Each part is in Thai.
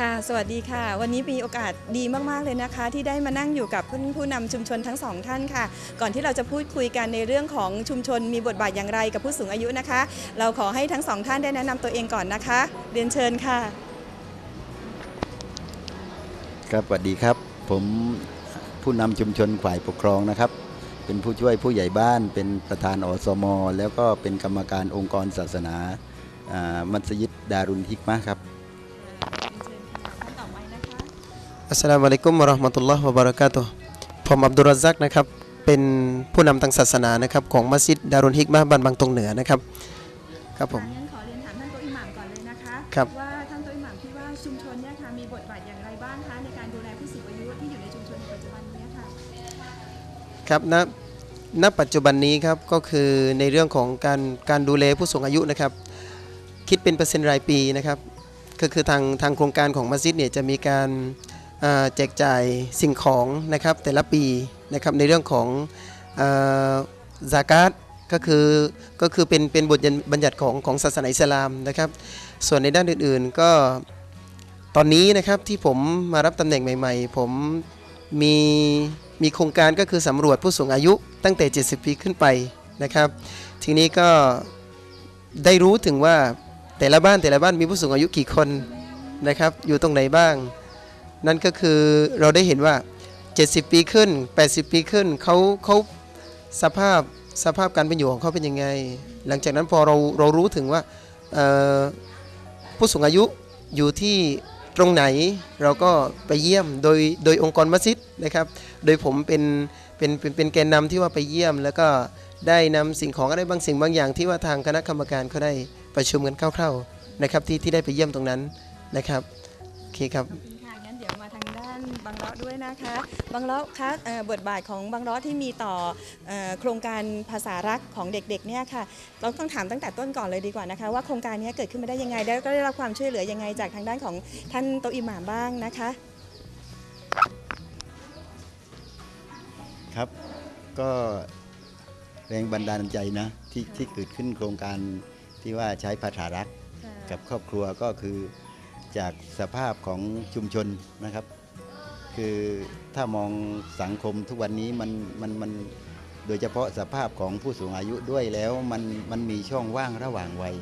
ค่ะ สวัสดีค่ะ วันนี้มีโอกาสดีมากๆเลยนะคะ ที่ได้มานั่งอยู่กับผู้ผู้นำชุมชนทั้งสองท่านค่ะ ก่อนที่เราจะพูดคุยกันในเรื่องของชุมชนมีบทบาทอย่างไรกับผู้สูงอายุนะคะ เราขอให้ทั้งสองท่านได้แนะนำตัวเองก่อนนะคะ เรียนเชิญค่ะ ครับสวัสดีครับ ผมผู้นำชุมชนฝ่ายปกครองนะครับ เป็นผู้ช่วยผู้ใหญ่บ้าน เป็นประธานอสม แล้วก็เป็นกรรมการองค์กรศาสนาอ่ามัสยิดดารุนฮิกมะครับ อัสสลามุอะลัยกุมวะเราะห์มะตุลลอฮ์วะบะเราะกาตุฮ์ผมอับดุลรัซซักนะครับเป็นผู้นำทางศาสนานะครับของมัสยิดดารุนฮิกมะห์บ้านบางตรงเหนือนะครับครับผม งั้นขอเรียนถามท่านโตะอิหม่ามก่อนเลยนะคะครับ ว่าท่านโตะอิหม่ามคิดว่าชุมชนเนี่ยค่ะมีบทบาทอย่างไรบ้างคะในการดูแลผู้สูงอายุที่อยู่ในชุมชนในปัจจุบันนี้ค่ะ ครับณณปัจจุบันนี้ครับก็คือในเรื่องของการการดูแลผู้สูงอายุนะครับคิดเป็นเปอร์เซ็นต์รายปีนะครับก็คือทางทางโครงการของมัสยิดเนี่ยจะมีการอ่า แจกจ่ายสิ่งของนะครับแต่ละปีนะครับในเรื่องของซากาตก็คือก็คือเป็นเป็นบทบัญญัติของของศาสนาอิสลามนะครับ ส่วนในด้านอื่นๆก็ตอนนี้นะครับที่ผมมารับตำแหน่งใหม่ ๆ ผมมีมีโครงการก็คือสำรวจผู้สูงอายุตั้งแต่ 70 ปีขึ้นไปนะครับ ทีนี้ก็ได้รู้ถึงว่าแต่ละบ้านแต่ละบ้านมีผู้สูงอายุกี่คนนะครับ อยู่ตรงไหนบ้าง นั่นก็คือเราได้เห็นว่า 70 ปีขึ้น 80 ปีขึ้นเขาเขาสภาพสภาพการเป็นอยู่ของเขาเป็นยังไง หลังจากนั้นพอเราเรารู้ถึงว่าผู้สูงอายุอยู่ที่ตรงไหนเราก็ไปเยี่ยมโดยโดยองค์กรมัสยิดนะครับ โดยผมเป็นเป็นเป็นเป็นแกนนำที่ว่าไปเยี่ยม แล้วก็ได้นำสิ่งของอะไรบางสิ่งบางอย่างที่ว่าทางคณะกรรมการเขาได้ประชุมกันคร่าวๆนะครับที่ที่ได้ไปเยี่ยมตรงนั้นนะครับโอเคครับานบางเลาะด้วยนะคะบางเลาะคะเอ่อบทบาทของบางเลาะที่มีต่อเอ่อโครงการภาษารักของเด็กๆเนี่ยค่ะเราต้องถามตั้งแต่ต้นก่อนเลยดีกว่านะคะ ว่าโครงการนี้เกิดขึ้นมาได้ยังไงแล้วก็ได้รับความช่วยเหลือยังไงจากทางด้านของท่านโตะอิหม่ามบ้างนะคะ ครับก็แรงบันดาลใจนะที่ที่เกิดขึ้นโครงการที่ว่าใช้ภาษารักกับครอบครัวก็คือจากสภาพของชุมชนนะครับ คือถ้ามองสังคมทุกวันนี้มันมันมันโดยเฉพาะสภาพของผู้สูงอายุด้วยแล้วมันมันมีช่องว่างระหว่างวัย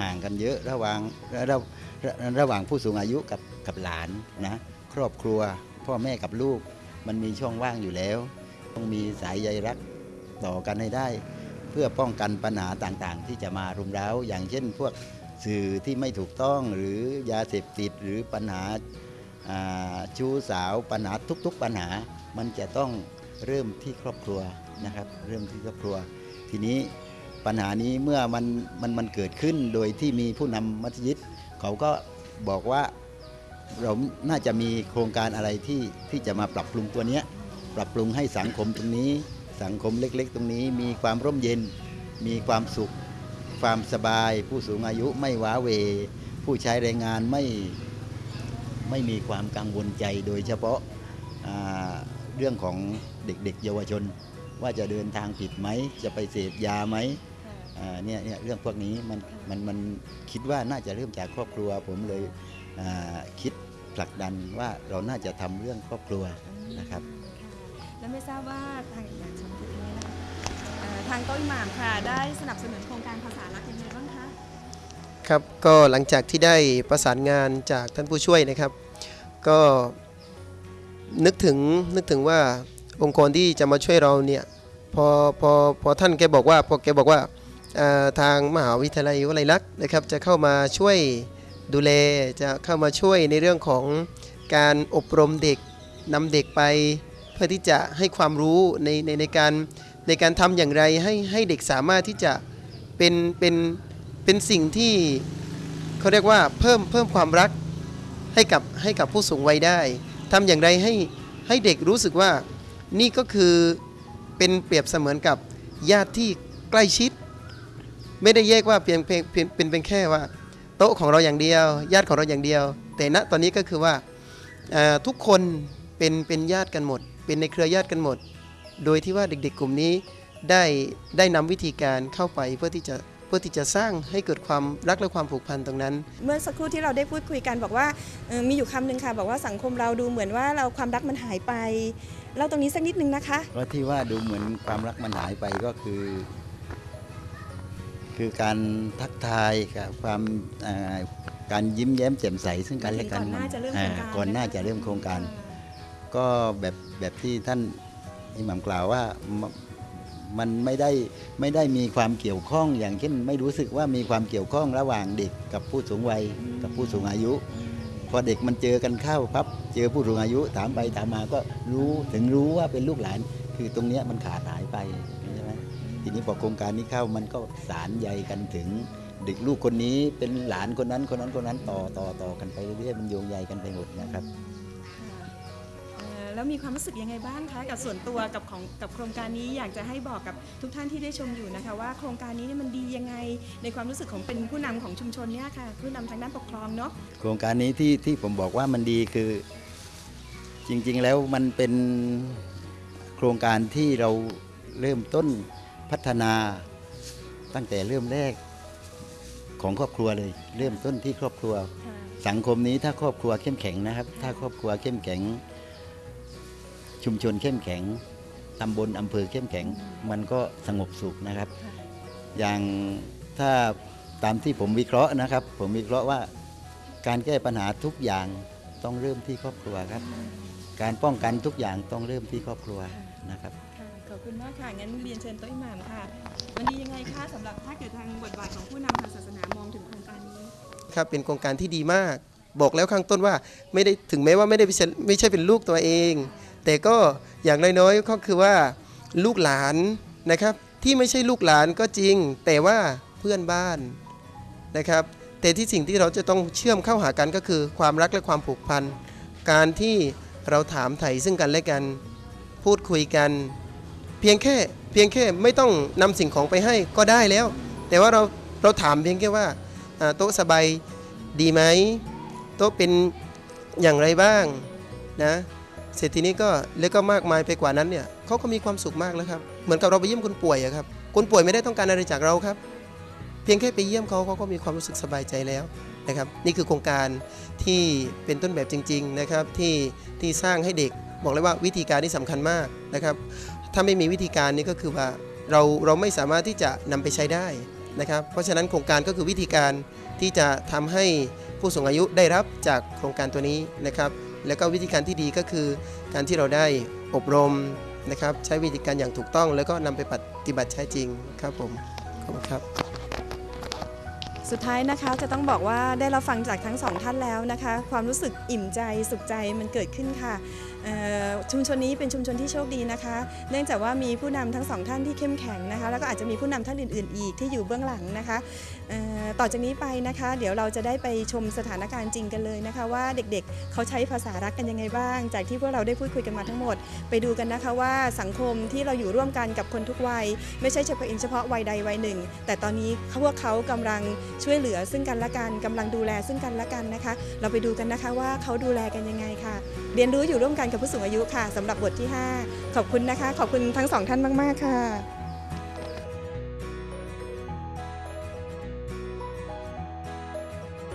ห่างกันเยอะระหว่างระระระระหว่างผู้สูงอายุกับกับหลานนะครอบครัวพ่อแม่กับลูก มันมีช่องว่างอยู่แล้ว ต้องมีสายใยรักต่อกันให้ได้ เพื่อป้องกันปัญหาต่างๆ ที่จะมารุมเร้า อย่างเช่น พวกสื่อที่ไม่ถูกต้องหรือยาเสพติดหรือปัญหา ชู้สาวปัญหาทุกๆปัญหา มันจะต้องเริ่มที่ครอบครัวนะครับ เริ่มที่ครอบครัว ทีนี้ปัญหานี้เมื่อมันมันมันเกิดขึ้นโดยที่มีผู้นำมัสยิดเขาก็บอกว่าเราน่าจะมีโครงการอะไรที่ที่จะมาปรับปรุงตัวเนี้ยปรับปรุงให้สังคมตรงนี้ สังคมเล็กๆ ตรงนี้ มีความร่มเย็น มีความสุข ความสบาย ผู้สูงอายุไม่ว้าเว ผู้ใช้แรงงานไม่ ไม่มีความกังวลใจโดยเฉพาะาเรื่องของเด็กๆ เยาวชน ว่าจะเดินทางผิดไหม จะไปเสพยาไหมเนี่ยเนี่ยเรื่องพวกนี้มันมันมันคิดว่าน่าจะเริ่มจากครอบครัว ผมเลยคิดผลักดันว่าเราน่าจะทำเรื่องครอบครัวนะครับ แล้วไม่ทราบว่าทางอย่างชมพูนี้นะคะเอ่อทางต๊ะอิหม่ามค่ะ ได้สนับสนุนโครงการภาษารักยัง ครับก็หลังจากที่ได้ประสานงานจากท่านผู้ช่วยนะครับ ก็นึกถึงนึกถึงว่าองค์กรที่จะมาช่วยเราเนี่ยพอพอพอท่านแกบอกว่าพอแกบอกว่าทางมหาวิทยาลัยวลัยลักษณ์นะครับ จะเข้ามาช่วยดูแลจะเข้ามาช่วยในเรื่องของการอบรมเด็กนำเด็กไป เพื่อที่จะให้ความรู้ในในในการในการทำอย่างไรให้ให้เด็กสามารถที่จะเป็นเป็น เป็นสิ่งที่เขาเรียกว่าเพิ่มเพิ่มความรักให้กับให้กับผู้สูงวัยได้ทำอย่างไรให้ให้เด็กรู้สึกว่านี่ก็คือเป็นเปรียบเสมือนกับญาติที่ใกล้ชิด ไม่ได้แยกว่าเพียงเพียงเป็นเป็นแค่ว่า โต๊ะของเราอย่างเดียว ญาติของเราอย่างเดียว แต่ณตอนนี้ก็คือว่าทุกคนเป็นเป็นญาติกันหมด เป็นในเครือญาติกันหมด โดยที่ว่าเด็กๆกลุ่มนี้ได้ได้นำวิธีการเข้าไปเพื่อที่จะ เพื่อที่จะสร้างให้เกิดความรักและความผูกพันตรงนั้น เมื่อสักครู่ที่เราได้พูดคุยกันบอกว่าเอ่อมีอยู่คำหนึ่งค่ะ บอกว่าสังคมเราดูเหมือนว่าเราความรักมันหายไปเล่าตรงนี้สักนิดนึงนะคะเพราะที่ว่าดูเหมือนความรักมันหายไปก็คือ คือการทักทายกับความอ่าการยิ้มแย้มแจ่มใสซึ่งกันและกันก่อนหน้าจะเริ่มโครงการอ่ก่อนหน้าจะเริ่มโครงการ ก็แบบแบบที่ท่านอิหมัมกล่าวว่าม มันไม่ได้ไม่ได้มีความเกี่ยวข้องอย่างเช่นไม่รู้สึกว่ามีความเกี่ยวข้องระหว่างเด็กกับผู้สูงวัยกับผู้สูงอายุ พอเด็กมันเจอกันเข้าพับเจอผู้สูงอายุถามไปถามมาก็รู้ถึงรู้ว่าเป็นลูกหลาน คือตรงเนี้ยมันขาดหายไปใช่ไหมทีนี้พอโครงการนี้เข้ามันก็สารใยกันถึงเด็กลูกคนนี้เป็นหลานคนนั้นคนนั้นคนนั้นต่อต่อต่อกันไปเรื่อยๆมันโยงใยกันไปหมดนะครับเอ่อ แล้วมีความรู้สึกยังไงบ้างคะกับส่วนตัวกับของกับโครงการนี้อยากจะให้บอกกับทุกท่านที่ได้ชมอยู่นะคะ ว่าโครงการนี้เนี่ยมันดียังไง ในความรู้สึกของเป็นผู้นำของชุมชนเนี่ยค่ะผู้นำทางด้านปกครองเนาะโครงการนี้ที่ที่ผมบอกว่ามันดีคือ จริงๆแล้วมันเป็นโครงการที่เราเริ่มต้นพัฒนาตั้งแต่เริ่มแรกของครอบครัวเลย เริ่มต้นที่ครอบครัว สังคมนี้ถ้าครอบครัวเข้มแข็งนะครับ ถ้าครอบครัวเข้มแข็ง ชุมชนเข้มแข็งตำบลอำเภอเข้มแข็ง มันก็สงบสุขนะครับค่ะอย่างถ้าตามที่ผมวิเคราะห์นะครับ ผมวิเคราะห์ว่าการแก้ปัญหาทุกอย่างต้องเริ่มที่ครอบครัวครับ การป้องกันทุกอย่างต้องเริ่มที่ครอบครัวนะครับค่ะขอบคุณมากค่ะ งั้นเรียนเชิญโต๊ะอิหม่ามค่ะมันดียังไงคะสำหรับถ้าเกิดทางบทบาทของผู้นำทางศาสนามองถึงโครงการนี้ ครับ เป็นโครงการที่ดีมาก บอกแล้วข้างต้นว่าไม่ได้ถึงแม้ว่าไม่ได้ไม่ใช่ไม่ใช่เป็นลูกตัวเอง แต่ก็อย่างน้อยๆก็คือว่าลูกหลานนะครับที่ไม่ใช่ลูกหลานก็จริง แต่ว่าเพื่อนบ้านนะครับ แต่ที่สิ่งที่เราจะต้องเชื่อมเข้าหากันก็คือความรักและความผูกพัน การที่เราถามไถ่ซึ่งกันและกัน พูดคุยกัน เพียงแค่เพียงแค่ไม่ต้องนำสิ่งของไปให้ก็ได้แล้ว แต่ว่าเราเราถามเพียงแค่ว่าโต๊ะสบายดีไหมโต๊ะเป็นอย่างไรบ้างนะ เสร็จทีนี้ก็แล้วก็มากมายไปกว่านั้นเนี่ยเขาก็มีความสุขมากแล้วครับ เหมือนกับเราไปเยี่ยมคนป่วยอะครับ คนป่วยไม่ได้ต้องการอะไรจากเราครับ เพียงแค่ไปเยี่ยมเขาเขาก็มีความรู้สึกสบายใจแล้วนะครับ นี่คือโครงการที่เป็นต้นแบบจริง ๆนะครับ ที่ที่สร้างให้เด็กบอกเลยว่าวิธีการนี่สำคัญมากนะครับ ถ้าไม่มีวิธีการนี้ก็คือว่าเราเราไม่สามารถที่จะนำไปใช้ได้นะครับ เพราะฉะนั้นโครงการก็คือวิธีการที่จะทำให้ผู้สูงอายุได้รับจากโครงการตัวนี้นะครับ แล้วก็วิธีการที่ดีก็คือ การที่เราได้อบรมนะครับ ใช้วิธีการอย่างถูกต้อง แล้วก็นำไปปฏิบัติใช้จริงครับผมขอบคุณครับ สุดท้ายนะคะจะต้องบอกว่าได้รับฟังจากทั้งสองท่านแล้วนะคะ ความรู้สึกอิ่มใจสุขใจมันเกิดขึ้นค่ะชุมชนนี้เป็นชุมชนที่โชคดีนะคะ เนื่องจากว่ามีผู้นำทั้งสองท่านที่เข้มแข็งนะคะ แล้วก็อาจจะมีผู้นำท่านอื่น ๆ อีกที่อยู่เบื้องหลังนะคะ ต่อจากนี้ไปนะคะ เดี๋ยวเราจะได้ไปชมสถานการณ์จริงกันเลยนะคะ ว่าเด็ก ๆ เขาใช้ภาษารักกันยังไงบ้าง จากที่พวกเราได้พูดคุยกันมาทั้งหมด ไปดูกันนะคะว่าสังคมที่เราอยู่ร่วมกันกับคนทุกวัย ไม่ใช่เฉพาะเฉพาะวัยใดวัยหนึ่ง แต่ตอนนี้พวกเขากำลังช่วยเหลือซึ่งกันและกันกำลังดูแลซึ่งกันและกันนะคะ เราไปดูกันนะคะว่าเขาดูแลกันยังไงค่ะ เรียนรู้อยู่ร่วมกันกับผู้สูงอายุค่ะสำหรับบทที่ 5 ขอบคุณนะคะ ขอบคุณทั้งสองท่านมาก ๆ ค่ะ